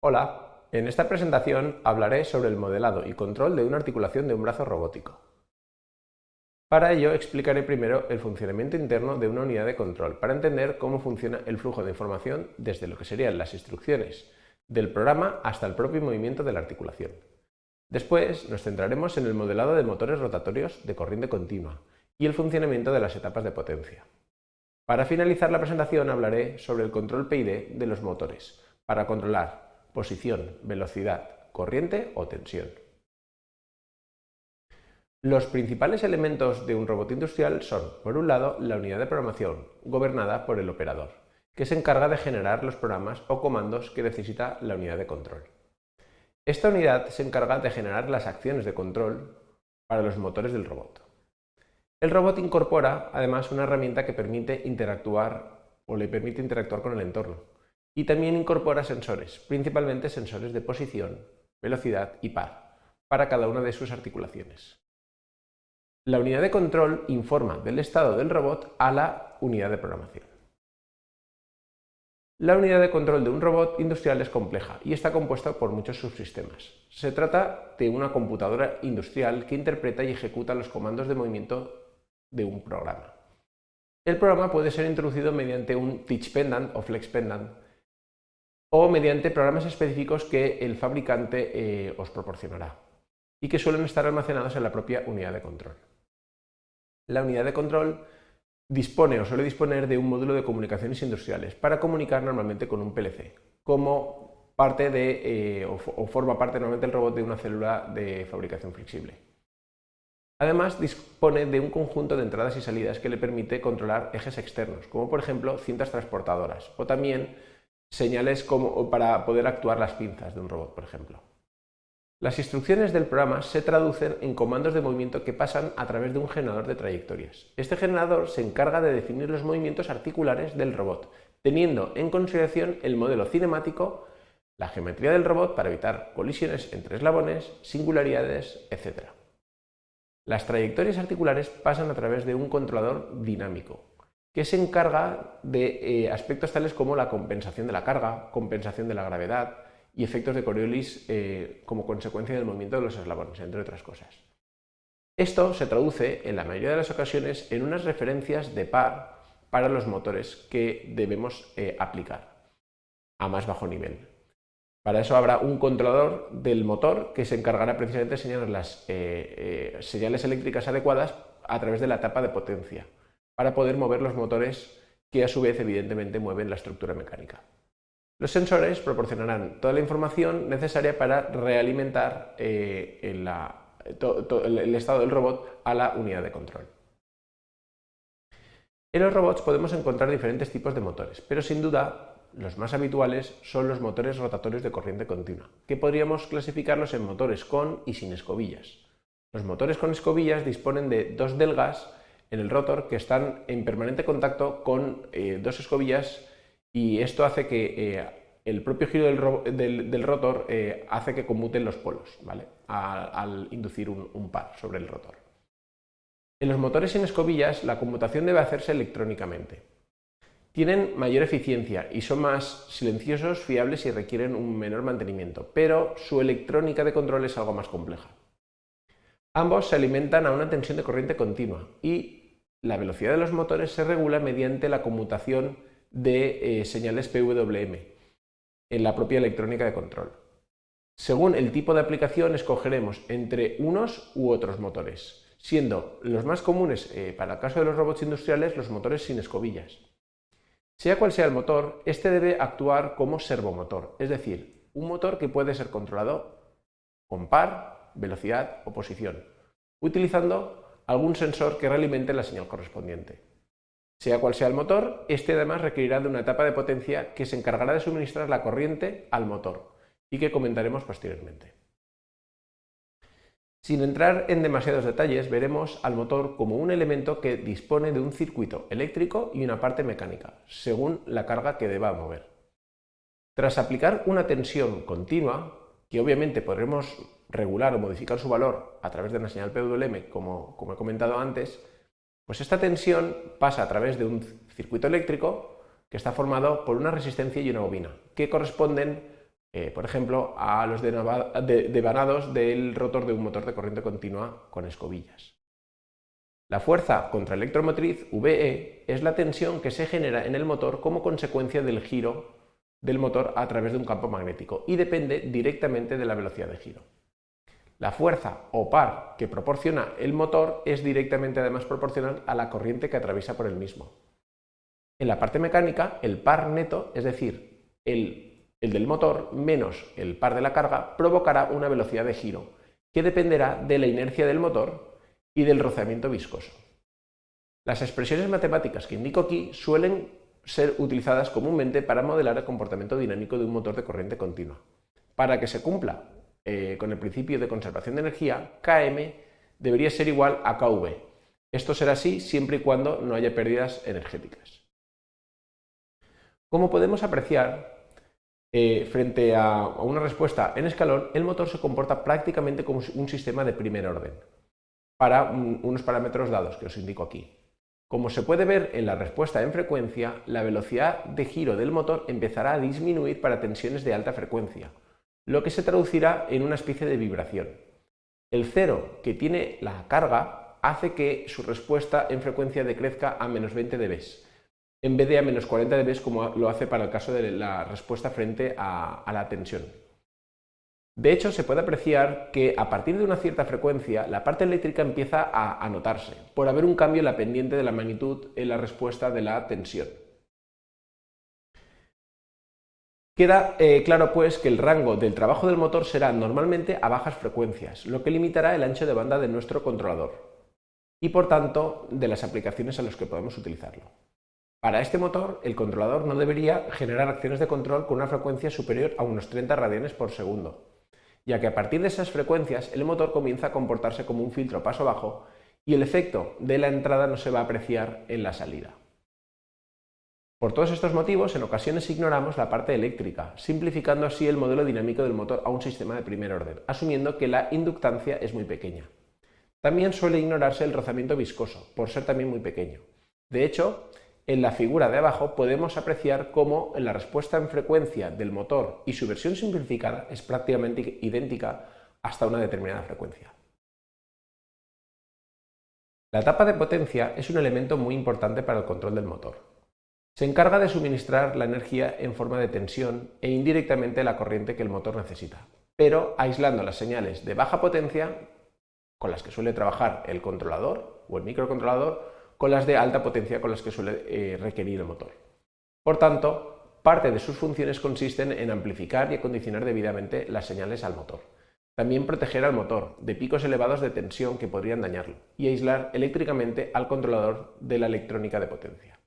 Hola, en esta presentación hablaré sobre el modelado y control de una articulación de un brazo robótico. Para ello explicaré primero el funcionamiento interno de una unidad de control para entender cómo funciona el flujo de información desde lo que serían las instrucciones del programa hasta el propio movimiento de la articulación. Después nos centraremos en el modelado de motores rotatorios de corriente continua y el funcionamiento de las etapas de potencia. Para finalizar la presentación hablaré sobre el control PID de los motores para controlar posición, velocidad, corriente o tensión. Los principales elementos de un robot industrial son, por un lado, la unidad de programación, gobernada por el operador, que se encarga de generar los programas o comandos que necesita la unidad de control. Esta unidad se encarga de generar las acciones de control para los motores del robot. El robot incorpora, además, una herramienta que permite interactuar o le permite interactuar con el entorno, y también incorpora sensores, principalmente sensores de posición, velocidad y par, para cada una de sus articulaciones. La unidad de control informa del estado del robot a la unidad de programación. La unidad de control de un robot industrial es compleja y está compuesta por muchos subsistemas. Se trata de una computadora industrial que interpreta y ejecuta los comandos de movimiento de un programa. El programa puede ser introducido mediante un teach pendant o flex pendant o mediante programas específicos que el fabricante eh, os proporcionará y que suelen estar almacenados en la propia unidad de control. La unidad de control dispone o suele disponer de un módulo de comunicaciones industriales para comunicar normalmente con un PLC, como parte de, eh, o, o forma parte normalmente el robot de una célula de fabricación flexible. Además, dispone de un conjunto de entradas y salidas que le permite controlar ejes externos, como por ejemplo cintas transportadoras, o también señales como, para poder actuar las pinzas de un robot, por ejemplo. Las instrucciones del programa se traducen en comandos de movimiento que pasan a través de un generador de trayectorias. Este generador se encarga de definir los movimientos articulares del robot, teniendo en consideración el modelo cinemático, la geometría del robot para evitar colisiones entre eslabones, singularidades, etc. Las trayectorias articulares pasan a través de un controlador dinámico, que se encarga de eh, aspectos tales como la compensación de la carga, compensación de la gravedad y efectos de Coriolis eh, como consecuencia del movimiento de los eslabones, entre otras cosas. Esto se traduce, en la mayoría de las ocasiones, en unas referencias de par para los motores que debemos eh, aplicar a más bajo nivel. Para eso habrá un controlador del motor que se encargará precisamente de señalar las señales eléctricas adecuadas a través de la etapa de potencia para poder mover los motores que a su vez evidentemente mueven la estructura mecánica. Los sensores proporcionarán toda la información necesaria para realimentar eh, el estado del robot a la unidad de control. En los robots podemos encontrar diferentes tipos de motores, pero sin duda los más habituales son los motores rotatorios de corriente continua, que podríamos clasificarlos en motores con y sin escobillas. Los motores con escobillas disponen de dos delgas en el rotor que están en permanente contacto con eh, dos escobillas y esto hace que eh, el propio giro del, rotor eh, hace que conmuten los polos ¿vale? al, inducir un, un par sobre el rotor. En los motores sin escobillas la conmutación debe hacerse electrónicamente. Tienen mayor eficiencia y son más silenciosos, fiables y requieren un menor mantenimiento, pero su electrónica de control es algo más compleja. Ambos se alimentan a una tensión de corriente continua y la velocidad de los motores se regula mediante la conmutación de eh, señales PWM en la propia electrónica de control. Según el tipo de aplicación escogeremos entre unos u otros motores, siendo los más comunes eh, para el caso de los robots industriales los motores sin escobillas. Sea cual sea el motor, este debe actuar como servomotor, es decir, un motor que puede ser controlado con par, velocidad o posición, utilizando algún sensor que realimente la señal correspondiente. Sea cual sea el motor, este además requerirá de una etapa de potencia que se encargará de suministrar la corriente al motor y que comentaremos posteriormente. Sin entrar en demasiados detalles, veremos al motor como un elemento que dispone de un circuito eléctrico y una parte mecánica, según la carga que deba mover. Tras aplicar una tensión continua, que obviamente podremos regular o modificar su valor a través de una señal PWM, como, he comentado antes, pues esta tensión pasa a través de un circuito eléctrico que está formado por una resistencia y una bobina, que corresponden eh, por ejemplo, a los devanados del rotor de un motor de corriente continua con escobillas. La fuerza contraelectromotriz, VE, es la tensión que se genera en el motor como consecuencia del giro del motor a través de un campo magnético y depende directamente de la velocidad de giro. La fuerza o par que proporciona el motor es directamente además proporcional a la corriente que atraviesa por el mismo. En la parte mecánica, el par neto, es decir, el, el del motor menos el par de la carga, provocará una velocidad de giro que dependerá de la inercia del motor y del rozamiento viscoso. Las expresiones matemáticas que indico aquí suelen ser utilizadas comúnmente para modelar el comportamiento dinámico de un motor de corriente continua. Para que se cumpla eh, con el principio de conservación de energía, Km debería ser igual a Kv. Esto será así siempre y cuando no haya pérdidas energéticas. Como podemos apreciar, eh, frente a, una respuesta en escalón, el motor se comporta prácticamente como un sistema de primer orden, para unos parámetros dados que os indico aquí. Como se puede ver en la respuesta en frecuencia, la velocidad de giro del motor empezará a disminuir para tensiones de alta frecuencia, lo que se traducirá en una especie de vibración. El cero que tiene la carga hace que su respuesta en frecuencia decrezca a menos 20 dB, en vez de a menos 40 dB como lo hace para el caso de la respuesta frente a, la tensión. De hecho, se puede apreciar que a partir de una cierta frecuencia la parte eléctrica empieza a, a notarse, por haber un cambio en la pendiente de la magnitud en la respuesta de la tensión. Queda eh, claro pues que el rango del trabajo del motor será normalmente a bajas frecuencias, lo que limitará el ancho de banda de nuestro controlador y por tanto de las aplicaciones a las que podemos utilizarlo. Para este motor, el controlador no debería generar acciones de control con una frecuencia superior a unos 30 radianes por segundo, ya que a partir de esas frecuencias el motor comienza a comportarse como un filtro paso bajo y el efecto de la entrada no se va a apreciar en la salida. Por todos estos motivos, en ocasiones ignoramos la parte eléctrica, simplificando así el modelo dinámico del motor a un sistema de primer orden, asumiendo que la inductancia es muy pequeña. También suele ignorarse el rozamiento viscoso, por ser también muy pequeño. De hecho, en la figura de abajo podemos apreciar cómo la respuesta en frecuencia del motor y su versión simplificada es prácticamente idéntica hasta una determinada frecuencia. La etapa de potencia es un elemento muy importante para el control del motor. Se encarga de suministrar la energía en forma de tensión e indirectamente la corriente que el motor necesita, pero aislando las señales de baja potencia, con las que suele trabajar el controlador o el microcontrolador, con las de alta potencia con las que suele eh, requerir el motor. Por tanto, parte de sus funciones consisten en amplificar y acondicionar debidamente las señales al motor. También proteger al motor de picos elevados de tensión que podrían dañarlo y aislar eléctricamente al controlador de la electrónica de potencia.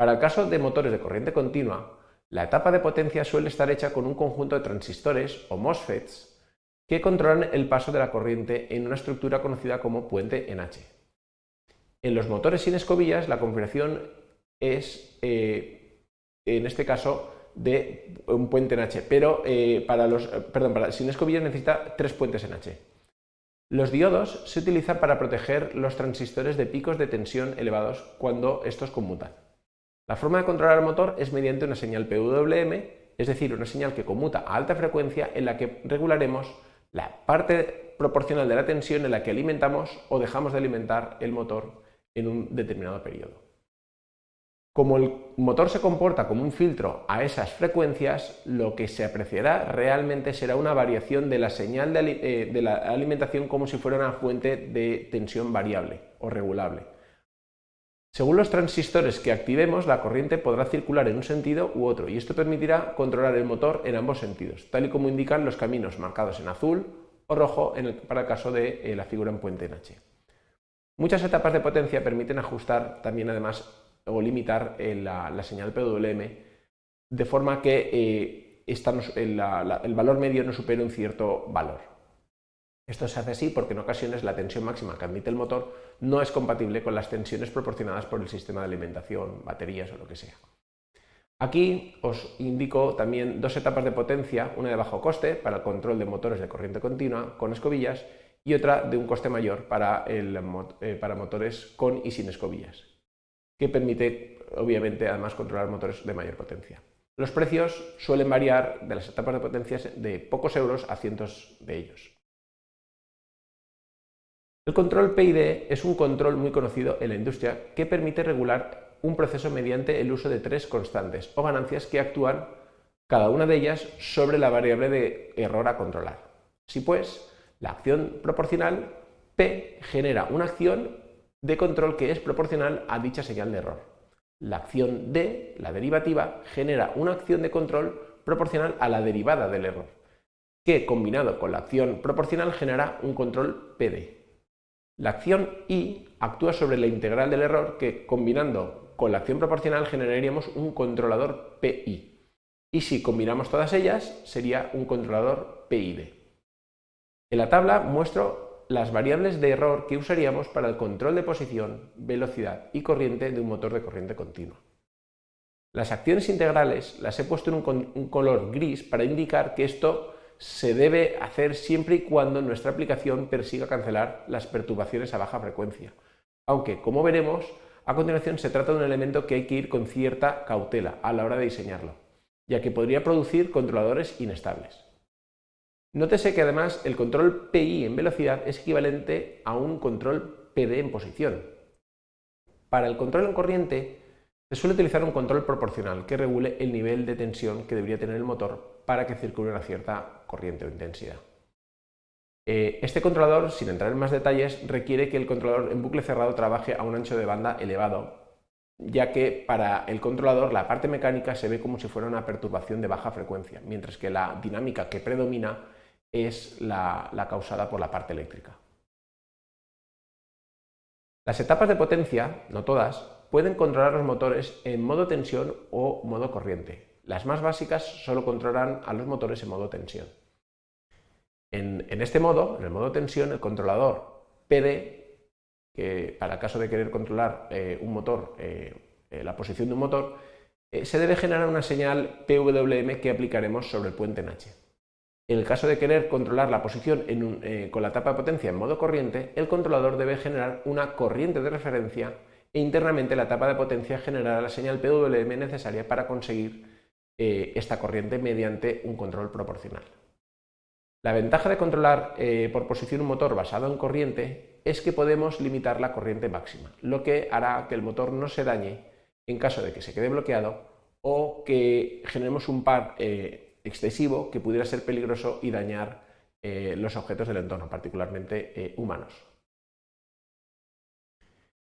Para el caso de motores de corriente continua, la etapa de potencia suele estar hecha con un conjunto de transistores o MOSFETs que controlan el paso de la corriente en una estructura conocida como puente en H. En los motores sin escobillas la configuración es, eh, en este caso, de un puente en H, pero eh, para los, perdón, para, sin escobillas necesita tres puentes en H. Los diodos se utilizan para proteger los transistores de picos de tensión elevados cuando estos conmutan. La forma de controlar el motor es mediante una señal PWM, es decir, una señal que conmuta a alta frecuencia en la que regularemos la parte proporcional de la tensión en la que alimentamos o dejamos de alimentar el motor en un determinado periodo. Como el motor se comporta como un filtro a esas frecuencias, lo que se apreciará realmente será una variación de la señal de, eh, la alimentación como si fuera una fuente de tensión variable o regulable. Según los transistores que activemos, la corriente podrá circular en un sentido u otro y esto permitirá controlar el motor en ambos sentidos, tal y como indican los caminos marcados en azul o rojo para el caso de eh, la figura en puente en H. Muchas etapas de potencia permiten ajustar también además o limitar eh, la, señal PWM de forma que eh, el valor medio no supere un cierto valor. Esto se hace así porque en ocasiones la tensión máxima que admite el motor no es compatible con las tensiones proporcionadas por el sistema de alimentación, baterías o lo que sea. Aquí os indico también dos etapas de potencia, una de bajo coste para el control de motores de corriente continua con escobillas y otra de un coste mayor para, eh, para motores con y sin escobillas, que permite obviamente además controlar motores de mayor potencia. Los precios suelen variar de las etapas de potencia de pocos euros a cientos de ellos. El control PID es un control muy conocido en la industria que permite regular un proceso mediante el uso de tres constantes o ganancias que actúan cada una de ellas sobre la variable de error a controlar. Si pues, la acción proporcional P genera una acción de control que es proporcional a dicha señal de error. La acción D, la derivativa, genera una acción de control proporcional a la derivada del error, que combinado con la acción proporcional genera un control PD. La acción I actúa sobre la integral del error que combinando con la acción proporcional generaríamos un controlador PI. Y si combinamos todas ellas sería un controlador PID. En la tabla muestro las variables de error que usaríamos para el control de posición, velocidad y corriente de un motor de corriente continua. Las acciones integrales las he puesto en un, color gris para indicar que esto se debe hacer siempre y cuando nuestra aplicación persiga cancelar las perturbaciones a baja frecuencia. Aunque, como veremos, a continuación se trata de un elemento que hay que ir con cierta cautela a la hora de diseñarlo, ya que podría producir controladores inestables. Nótese que además el control PI en velocidad es equivalente a un control PD en posición. Para el control en corriente se suele utilizar un control proporcional que regule el nivel de tensión que debería tener el motor para que circule una cierta corriente o intensidad. Eh, este controlador, sin entrar en más detalles, requiere que el controlador en bucle cerrado trabaje a un ancho de banda elevado, ya que para el controlador la parte mecánica se ve como si fuera una perturbación de baja frecuencia, mientras que la dinámica que predomina es la causada por la parte eléctrica. Las etapas de potencia, no todas, pueden controlar los motores en modo tensión o modo corriente. Las más básicas solo controlan a los motores en modo tensión. En, este modo, en el modo tensión, el controlador PD, que para el caso de querer controlar eh, un motor, eh, eh, la posición de un motor, se debe generar una señal PWM que aplicaremos sobre el puente en H. En el caso de querer controlar la posición con la etapa de potencia en modo corriente, el controlador debe generar una corriente de referencia e internamente la etapa de potencia generará la señal PWM necesaria para conseguir eh, esta corriente mediante un control proporcional. La ventaja de controlar eh, por posición un motor basado en corriente es que podemos limitar la corriente máxima, lo que hará que el motor no se dañe en caso de que se quede bloqueado o que generemos un par eh, excesivo que pudiera ser peligroso y dañar los objetos del entorno, particularmente humanos.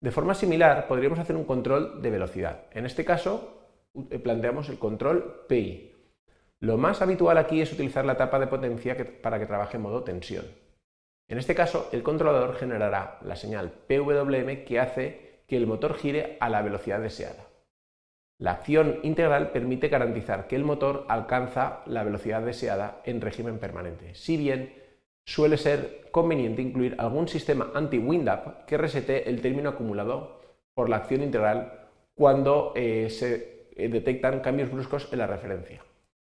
De forma similar, podríamos hacer un control de velocidad. En este caso, planteamos el control PI. Lo más habitual aquí es utilizar la etapa de potencia para que trabaje en modo tensión. En este caso, el controlador generará la señal PWM que hace que el motor gire a la velocidad deseada. La acción integral permite garantizar que el motor alcanza la velocidad deseada en régimen permanente, si bien suele ser conveniente incluir algún sistema anti-wind-up que resete el término acumulado por la acción integral cuando eh, se eh, detectan cambios bruscos en la referencia.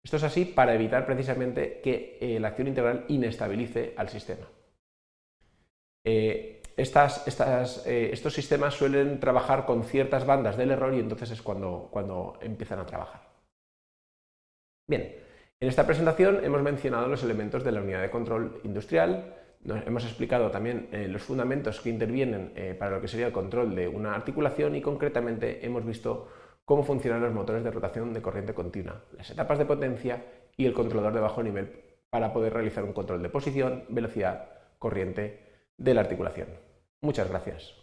Esto es así para evitar precisamente que eh, la acción integral inestabilice al sistema. estos sistemas suelen trabajar con ciertas bandas del error y entonces es cuando, cuando empiezan a trabajar. Bien, en esta presentación hemos mencionado los elementos de la unidad de control industrial, hemos explicado también eh, los fundamentos que intervienen eh, para lo que sería el control de una articulación y concretamente hemos visto cómo funcionan los motores de rotación de corriente continua, las etapas de potencia y el controlador de bajo nivel para poder realizar un control de posición, velocidad, corriente de la articulación. Muchas gracias.